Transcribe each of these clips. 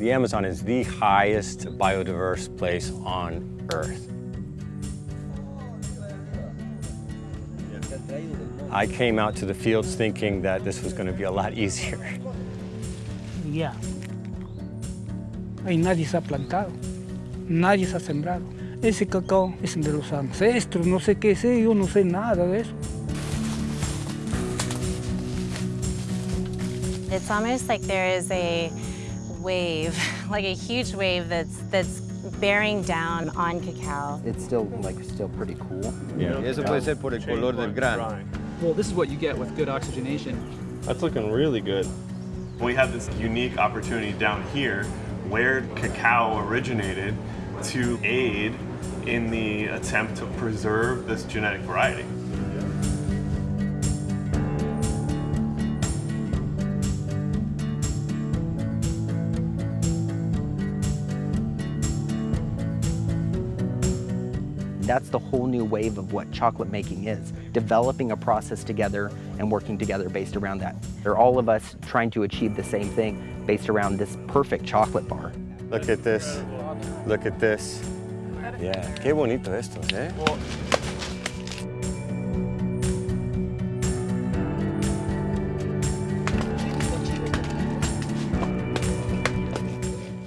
The Amazon is the highest biodiverse place on Earth. I came out to the fields thinking that this was going to be a lot easier. Ya. Ahí nadie se ha plantado, nadie se ha sembrado. Ese cacao es de los ancestros, no sé qué sé, yo no sé nada de eso. It's almost like there is a wave, like a huge wave that's that's bearing down on cacao. It's still like still pretty cool. Yeah. Eso puede ser por el color del grano. Well, this is what you get with good oxygenation. That's looking really good. We have this unique opportunity down here where cacao originated to aid in the attempt to preserve this genetic variety. That's the whole new wave of what chocolate making is, developing a process together and working together based around that. They're all of us trying to achieve the same thing based around this perfect chocolate bar. Look at this. Look at this. Yeah, qué bonito estos, eh?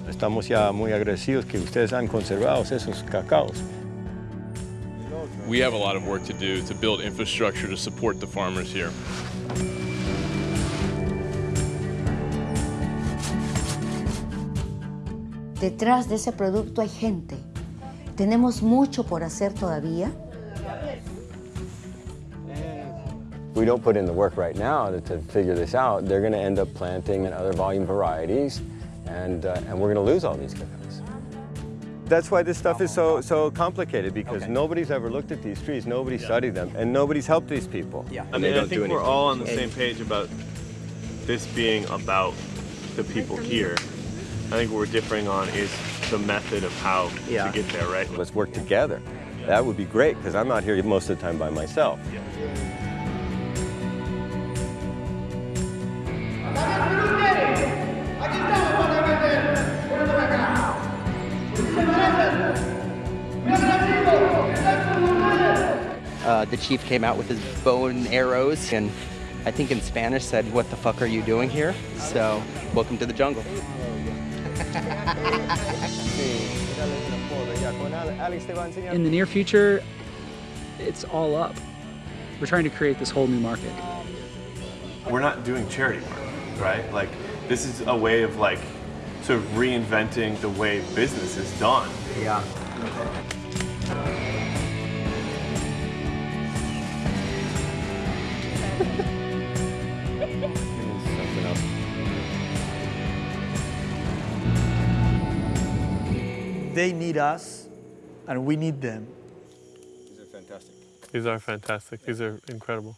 Estamos ya muy agradecidos que ustedes han conservado esos cacaos. We have a lot of work to do to build infrastructure to support the farmers here. Detrás de ese producto hay gente. Tenemos mucho por hacer todavía. we don't put in the work right now to, to figure this out, they're going to end up planting in other volume varieties, and, uh, and we're going to lose all these cacaos. That's why this stuff is so, so complicated, because Okay. nobody's ever looked at these trees, nobody studied them, and nobody's helped these people. Yeah. I they mean, I don't do think we're anything. all on the same page about this being about the people here. I think what we're differing on is the method of how Yeah. to get there, right? Let's work together. That would be great, because I'm out here most of the time by myself. Uh, the chief came out with his bow and arrows and I think in Spanish said, what the fuck are you doing here? So, welcome to the jungle. In the near future, it's all up. We're trying to create this whole new market. We're not doing charity work, right? Like, this is a way of like sort of reinventing the way business is done. Yeah. They need us, and we need them. These are fantastic. These are fantastic. These are incredible.